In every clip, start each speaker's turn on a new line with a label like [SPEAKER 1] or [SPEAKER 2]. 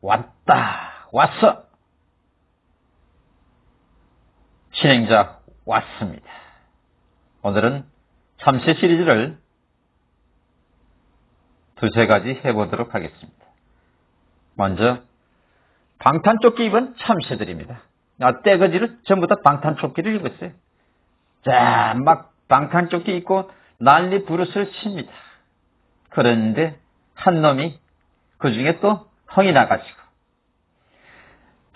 [SPEAKER 1] 왔다, 왔어. 진행자 왔습니다. 오늘은 참새 시리즈를 두세 가지 해보도록 하겠습니다. 먼저 방탄조끼 입은 참새들입니다. 아, 떼거지를 전부 다 방탄조끼를 입었어요. 자, 막 방탄조끼 입고 난리 부르스를 칩니다. 그런데 한 놈이 그 중에 또 흥이 나가지고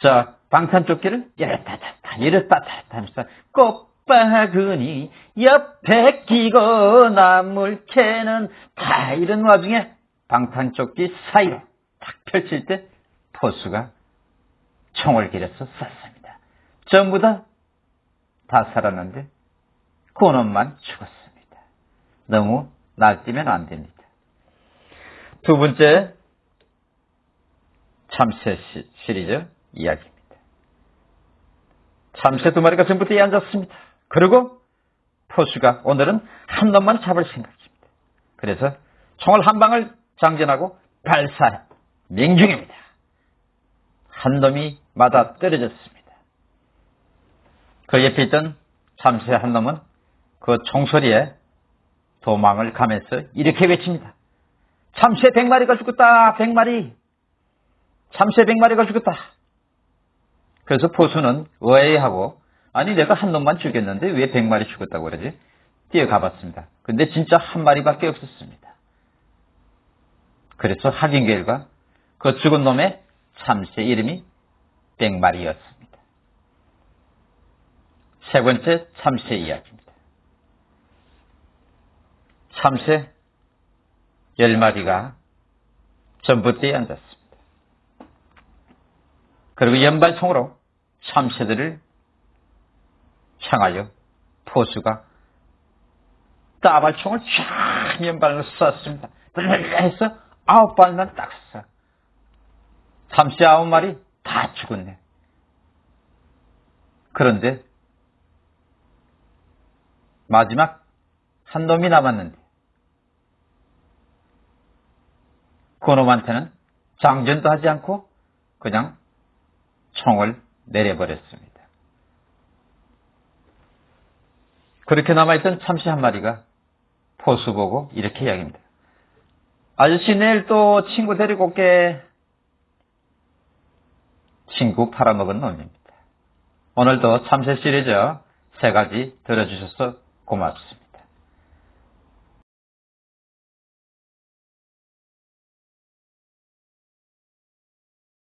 [SPEAKER 1] 자 방탄조끼를 이랬다 tas다 이랬다 tas다 하면서 꽃바구니 옆에 끼고 나물 캐는 다 이런 와중에 방탄조끼 사이로 탁 펼칠 때 포수가 총을 길어서 쐈습니다. 전부 다 다 살았는데 그놈만 죽었습니다. 너무 날뛰면 안 됩니다. 두 번째 참새 시리즈 이야기입니다. 참새 두 마리가 전부 뒤에 앉았습니다. 그리고 포수가 오늘은 한 놈만 잡을 생각입니다. 그래서 총을 한 방을 장전하고 발사 명중입니다. 한 놈이 맞아 떨어졌습니다. 그 옆에 있던 참새 한 놈은 그 총소리에 도망을 가면서 이렇게 외칩니다. 참새 100마리가 죽었다. 100마리. 참새 100마리가 죽었다. 그래서 포수는 의아해하고 아니 내가 한 놈만 죽였는데 왜 100마리 죽었다고 그러지? 뛰어가 봤습니다. 근데 진짜 한 마리밖에 없었습니다. 그래서 확인 결과 그 죽은 놈의 참새 이름이 100마리였습니다. 세 번째 참새 이야기입니다. 참새 10마리가 전봇대에 앉았습니다. 그리고 연발총으로 참새들을 향하여 포수가 따발총을 쫙 연발로 쐈습니다. 해서 아홉 발만 딱 쏴. 참새 아홉 마리 다 죽었네. 그런데 마지막 한 놈이 남았는데 그 놈한테는 장전도 하지 않고 그냥 총을 내려버렸습니다. 그렇게 남아있던 참새 한 마리가 포수 보고 이렇게 이야기합니다. 아저씨 내일 또 친구 데리고 올게. 친구 팔아먹은 놈입니다. 오늘도 참새 시리즈 세 가지 들어주셔서 고맙습니다.